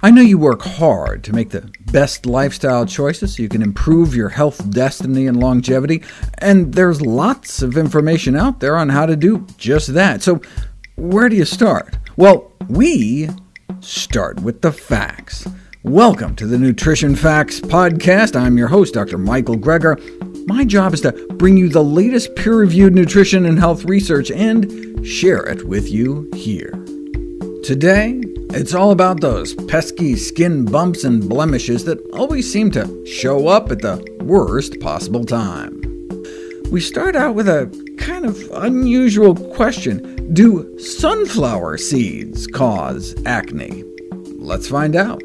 I know you work hard to make the best lifestyle choices so you can improve your health destiny and longevity, and there's lots of information out there on how to do just that. So where do you start? Well, we start with the facts. Welcome to the Nutrition Facts Podcast. I'm your host, Dr. Michael Greger. My job is to bring you the latest peer-reviewed nutrition and health research and share it with you here. Today, it's all about those pesky skin bumps and blemishes that always seem to show up at the worst possible time. We start out with a kind of unusual question. Do sunflower seeds cause acne? Let's find out.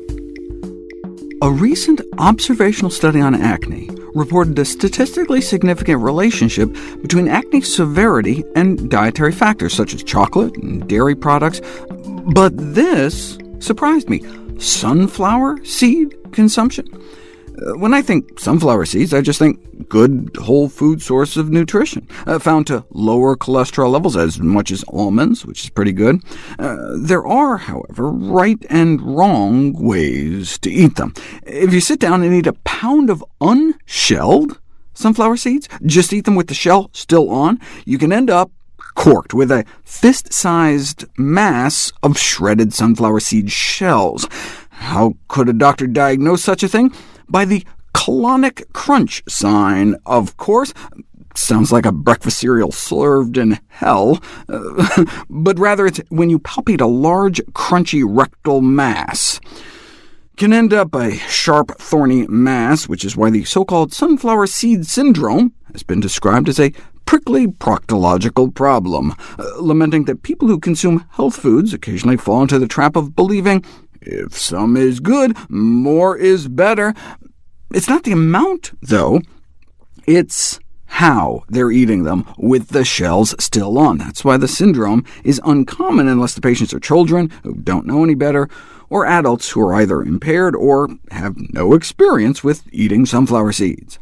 A recent observational study on acne reported a statistically significant relationship between acne severity and dietary factors such as chocolate and dairy products, but this surprised me. Sunflower seed consumption? Uh, when I think sunflower seeds, I just think good whole food source of nutrition, uh, found to lower cholesterol levels as much as almonds, which is pretty good. Uh, there are, however, right and wrong ways to eat them. If you sit down and eat a pound of unshelled sunflower seeds, just eat them with the shell still on, you can end up corked with a fist-sized mass of shredded sunflower seed shells. How could a doctor diagnose such a thing? By the colonic crunch sign, of course. Sounds like a breakfast cereal served in hell, but rather it's when you palpate a large, crunchy rectal mass can end up a sharp, thorny mass, which is why the so-called sunflower seed syndrome has been described as a prickly proctological problem, uh, lamenting that people who consume health foods occasionally fall into the trap of believing if some is good, more is better. It's not the amount, though. It's how they're eating them, with the shells still on. That's why the syndrome is uncommon unless the patients are children who don't know any better, or adults who are either impaired or have no experience with eating sunflower seeds.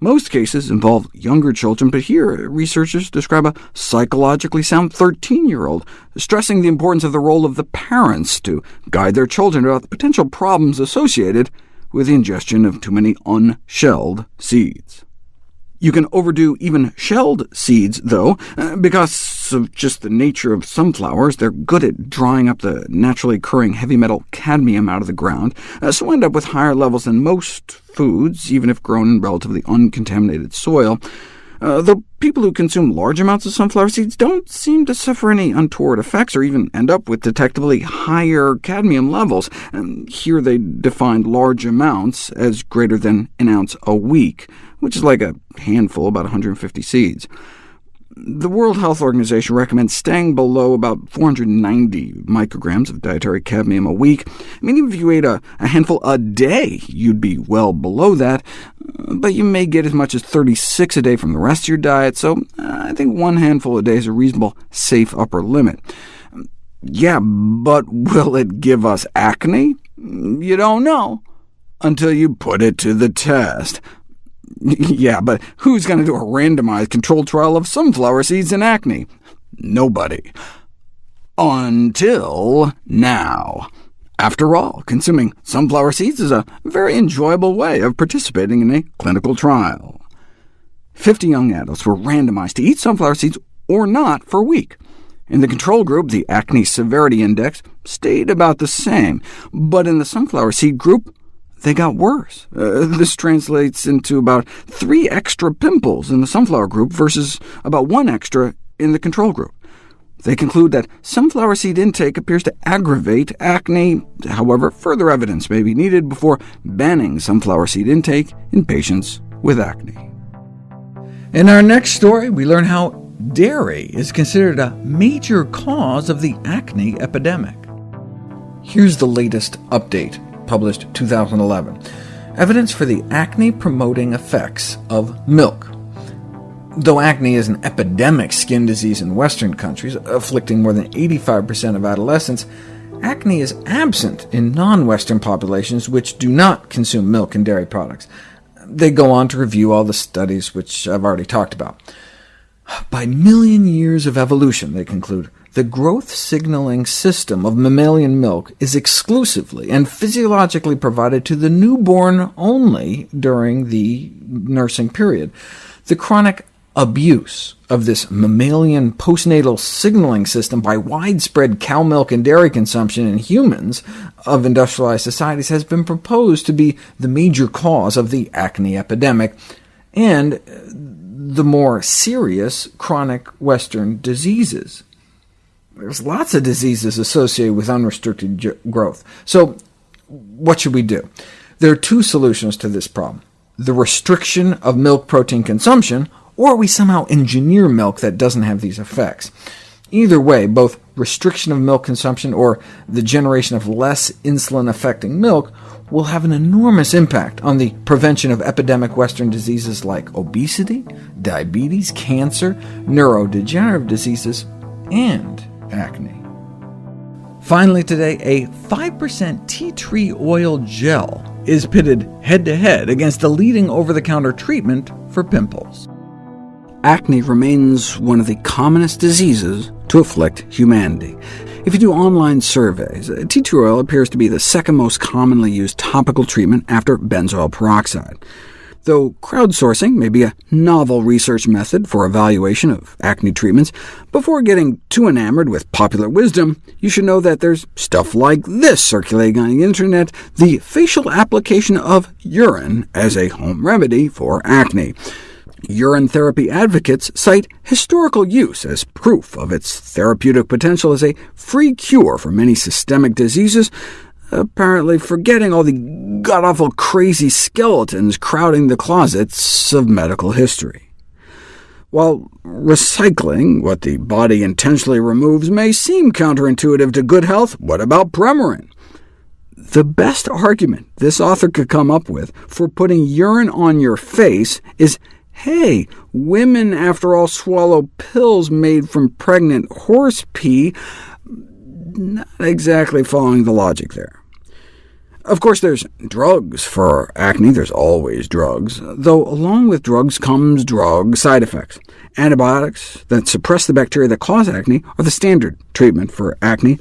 Most cases involve younger children, but here researchers describe a psychologically sound 13-year-old, stressing the importance of the role of the parents to guide their children about the potential problems associated with the ingestion of too many unshelled seeds. You can overdo even shelled seeds, though, uh, because of just the nature of sunflowers. They're good at drying up the naturally occurring heavy metal cadmium out of the ground, uh, so end up with higher levels than most foods, even if grown in relatively uncontaminated soil. Uh, people who consume large amounts of sunflower seeds don't seem to suffer any untoward effects or even end up with detectably higher cadmium levels. And here they defined large amounts as greater than an ounce a week, which is like a handful, about 150 seeds. The World Health Organization recommends staying below about 490 micrograms of dietary cadmium a week. I mean, even if you ate a, a handful a day, you'd be well below that, but you may get as much as 36 a day from the rest of your diet, so uh, I think one handful a day is a reasonable, safe upper limit. Yeah, but will it give us acne? You don't know until you put it to the test. yeah, but who's going to do a randomized controlled trial of sunflower seeds and acne? Nobody. Until now. After all, consuming sunflower seeds is a very enjoyable way of participating in a clinical trial. Fifty young adults were randomized to eat sunflower seeds or not for a week. In the control group, the acne severity index stayed about the same, but in the sunflower seed group, they got worse. Uh, this translates into about three extra pimples in the sunflower group versus about one extra in the control group. They conclude that sunflower seed intake appears to aggravate acne. However, further evidence may be needed before banning sunflower seed intake in patients with acne. In our next story, we learn how dairy is considered a major cause of the acne epidemic. Here's the latest update published 2011, evidence for the acne-promoting effects of milk. Though acne is an epidemic skin disease in Western countries, afflicting more than 85% of adolescents, acne is absent in non-Western populations which do not consume milk and dairy products. They go on to review all the studies which I've already talked about. By million years of evolution, they conclude, the growth signaling system of mammalian milk is exclusively and physiologically provided to the newborn only during the nursing period. The chronic abuse of this mammalian postnatal signaling system by widespread cow milk and dairy consumption in humans of industrialized societies has been proposed to be the major cause of the acne epidemic, and the more serious chronic Western diseases. There's lots of diseases associated with unrestricted growth. So what should we do? There are two solutions to this problem. The restriction of milk protein consumption, or we somehow engineer milk that doesn't have these effects. Either way, both restriction of milk consumption or the generation of less insulin-affecting milk will have an enormous impact on the prevention of epidemic Western diseases like obesity, diabetes, cancer, neurodegenerative diseases, and acne. Finally today, a 5% tea tree oil gel is pitted head-to-head -head against the leading over-the-counter treatment for pimples. Acne remains one of the commonest diseases to afflict humanity. If you do online surveys, uh, tea tree oil appears to be the second most commonly used topical treatment after benzoyl peroxide though crowdsourcing may be a novel research method for evaluation of acne treatments, before getting too enamored with popular wisdom, you should know that there's stuff like this circulating on the internet, the facial application of urine as a home remedy for acne. Urine therapy advocates cite historical use as proof of its therapeutic potential as a free cure for many systemic diseases, apparently forgetting all the god-awful crazy skeletons crowding the closets of medical history. While recycling what the body intentionally removes may seem counterintuitive to good health, what about Premarin? The best argument this author could come up with for putting urine on your face is, hey, women after all swallow pills made from pregnant horse pee, not exactly following the logic there. Of course, there's drugs for acne. There's always drugs, though along with drugs comes drug side effects. Antibiotics that suppress the bacteria that cause acne are the standard treatment for acne,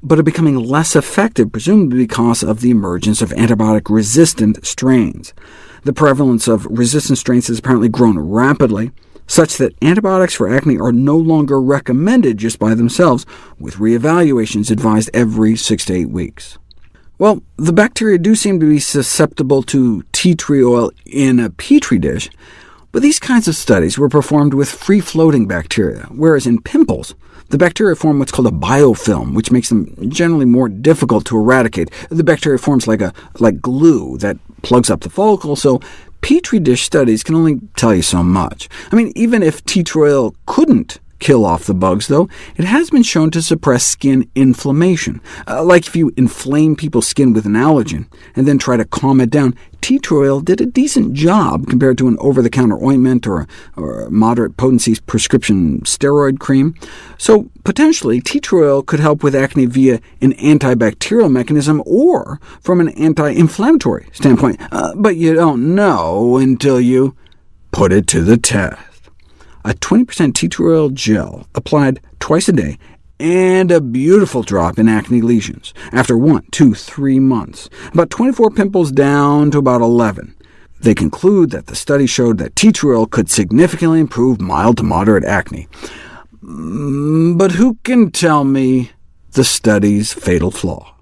but are becoming less effective, presumably because of the emergence of antibiotic-resistant strains. The prevalence of resistant strains has apparently grown rapidly, such that antibiotics for acne are no longer recommended just by themselves, with reevaluations advised every six to eight weeks. Well, the bacteria do seem to be susceptible to tea tree oil in a petri dish, but these kinds of studies were performed with free-floating bacteria, whereas in pimples, the bacteria form what's called a biofilm, which makes them generally more difficult to eradicate. The bacteria forms like, a, like glue that plugs up the follicle, so petri dish studies can only tell you so much. I mean, even if tea tree oil couldn't kill off the bugs, though, it has been shown to suppress skin inflammation. Uh, like if you inflame people's skin with an allergen, and then try to calm it down, tea tree oil did a decent job compared to an over-the-counter ointment or, or a moderate potency prescription steroid cream. So potentially, tea tree oil could help with acne via an antibacterial mechanism or from an anti-inflammatory standpoint, uh, but you don't know until you put it to the test a 20% tea tree oil gel applied twice a day, and a beautiful drop in acne lesions after one, two, three months, about 24 pimples down to about 11. They conclude that the study showed that tea tree oil could significantly improve mild to moderate acne. Mm, but who can tell me the study's fatal flaw?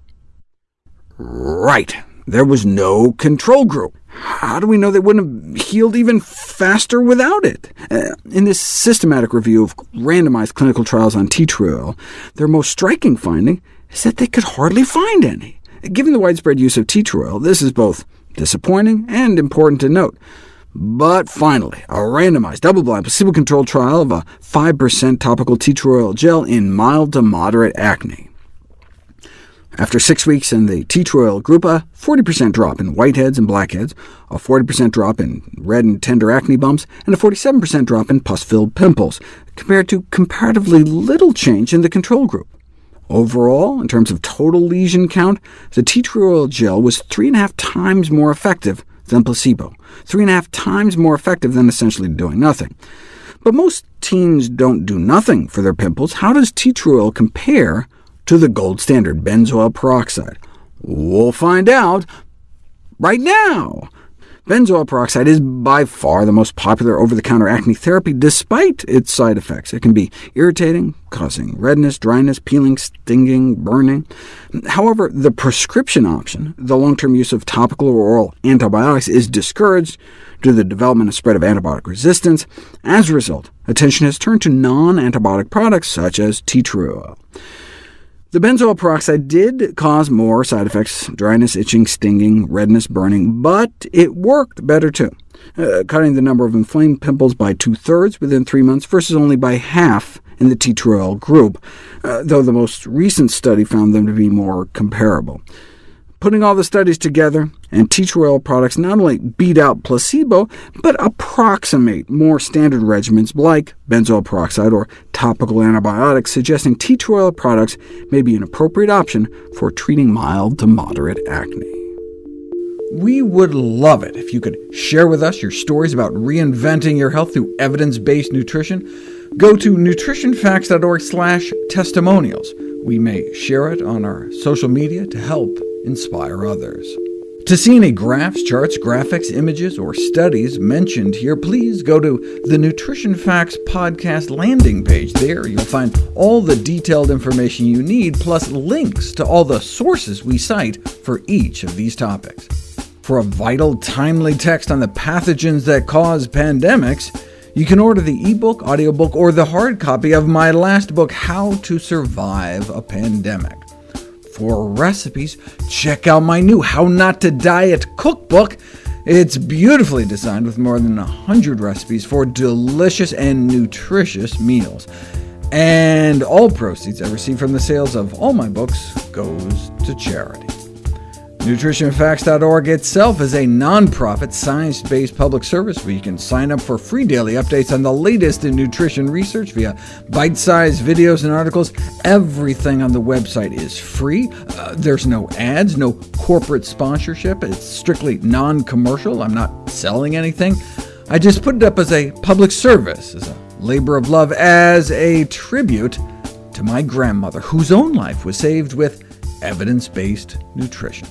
Right, there was no control group. How do we know they wouldn't have healed even faster without it? Uh, in this systematic review of randomized clinical trials on tea tree oil, their most striking finding is that they could hardly find any. Given the widespread use of tea tree oil, this is both disappointing and important to note. But finally, a randomized, double-blind, placebo-controlled trial of a 5% topical tea tree oil gel in mild to moderate acne. After six weeks in the tea tree oil group, a 40% drop in whiteheads and blackheads, a 40% drop in red and tender acne bumps, and a 47% drop in pus-filled pimples, compared to comparatively little change in the control group. Overall, in terms of total lesion count, the tea tree oil gel was three and a half times more effective than placebo, three and a half times more effective than essentially doing nothing. But most teens don't do nothing for their pimples. How does tea tree oil compare to the gold standard, benzoyl peroxide? We'll find out right now. Benzoyl peroxide is by far the most popular over-the-counter acne therapy, despite its side effects. It can be irritating, causing redness, dryness, peeling, stinging, burning. However, the prescription option, the long-term use of topical or oral antibiotics, is discouraged due to the development and spread of antibiotic resistance. As a result, attention has turned to non-antibiotic products such as tea tree oil. The benzoyl peroxide did cause more side effects, dryness, itching, stinging, redness, burning, but it worked better too, uh, cutting the number of inflamed pimples by two-thirds within three months versus only by half in the tea tree oil group, uh, though the most recent study found them to be more comparable. Putting all the studies together, tree oil products not only beat out placebo, but approximate more standard regimens like benzoyl peroxide or topical antibiotics, suggesting tea tree oil products may be an appropriate option for treating mild to moderate acne. We would love it if you could share with us your stories about reinventing your health through evidence-based nutrition. Go to nutritionfacts.org/testimonials. We may share it on our social media to help inspire others. To see any graphs, charts, graphics, images, or studies mentioned here, please go to the Nutrition Facts podcast landing page. There you'll find all the detailed information you need, plus links to all the sources we cite for each of these topics. For a vital, timely text on the pathogens that cause pandemics, you can order the ebook, audiobook, or the hard copy of my last book, How to Survive a Pandemic. For recipes, check out my new How Not to Diet cookbook. It's beautifully designed with more than 100 recipes for delicious and nutritious meals. And all proceeds I receive from the sales of all my books goes to charity. NutritionFacts.org itself is a nonprofit, science-based public service where you can sign up for free daily updates on the latest in nutrition research via bite-sized videos and articles. Everything on the website is free. Uh, there's no ads, no corporate sponsorship. It's strictly non-commercial. I'm not selling anything. I just put it up as a public service, as a labor of love, as a tribute to my grandmother, whose own life was saved with evidence-based nutrition.